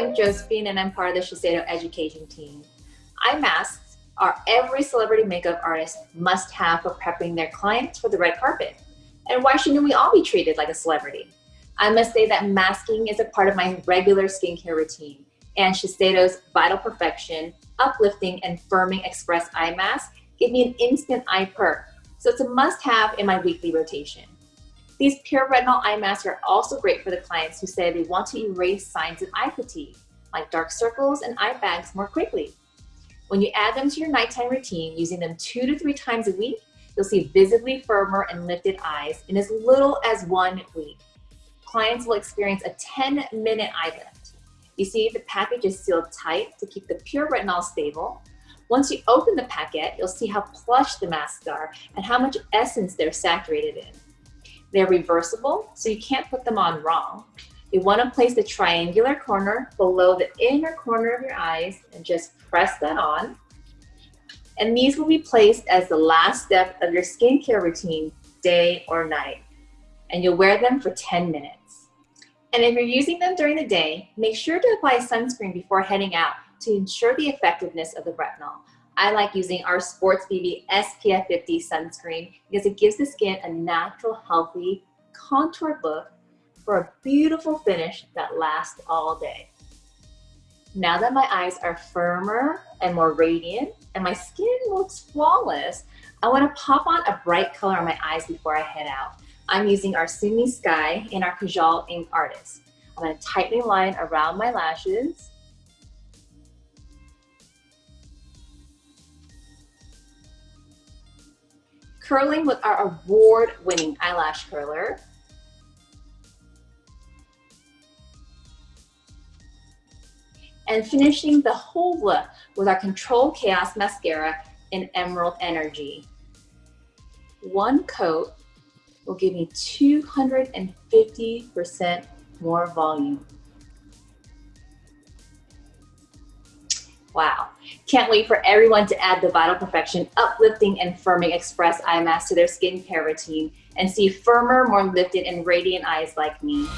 I'm Josephine and I'm part of the Shiseido education team. Eye masks are every celebrity makeup artist must have for prepping their clients for the red carpet. And why shouldn't we all be treated like a celebrity? I must say that masking is a part of my regular skincare routine and Shiseido's Vital Perfection Uplifting and Firming Express Eye Mask give me an instant eye perk. So it's a must have in my weekly rotation. These pure retinol eye masks are also great for the clients who say they want to erase signs of eye fatigue, like dark circles and eye bags more quickly. When you add them to your nighttime routine, using them two to three times a week, you'll see visibly firmer and lifted eyes in as little as one week. Clients will experience a 10 minute eye lift. You see the package is sealed tight to keep the pure retinol stable. Once you open the packet, you'll see how plush the masks are and how much essence they're saturated in. They're reversible, so you can't put them on wrong. You want to place the triangular corner below the inner corner of your eyes and just press that on. And these will be placed as the last step of your skincare routine, day or night. And you'll wear them for 10 minutes. And if you're using them during the day, make sure to apply sunscreen before heading out to ensure the effectiveness of the retinol. I like using our Sports BB SPF 50 sunscreen because it gives the skin a natural, healthy, contoured look for a beautiful finish that lasts all day. Now that my eyes are firmer and more radiant and my skin looks flawless, I want to pop on a bright color on my eyes before I head out. I'm using our Sumi Sky in our Kajal Ink Artist. I'm going to tightly line around my lashes curling with our award-winning eyelash curler. And finishing the whole look with our Controlled Chaos Mascara in Emerald Energy. One coat will give me 250% more volume. Wow. Can't wait for everyone to add the Vital Perfection Uplifting and Firming Express Eye Mask to their skincare routine and see firmer, more lifted and radiant eyes like me.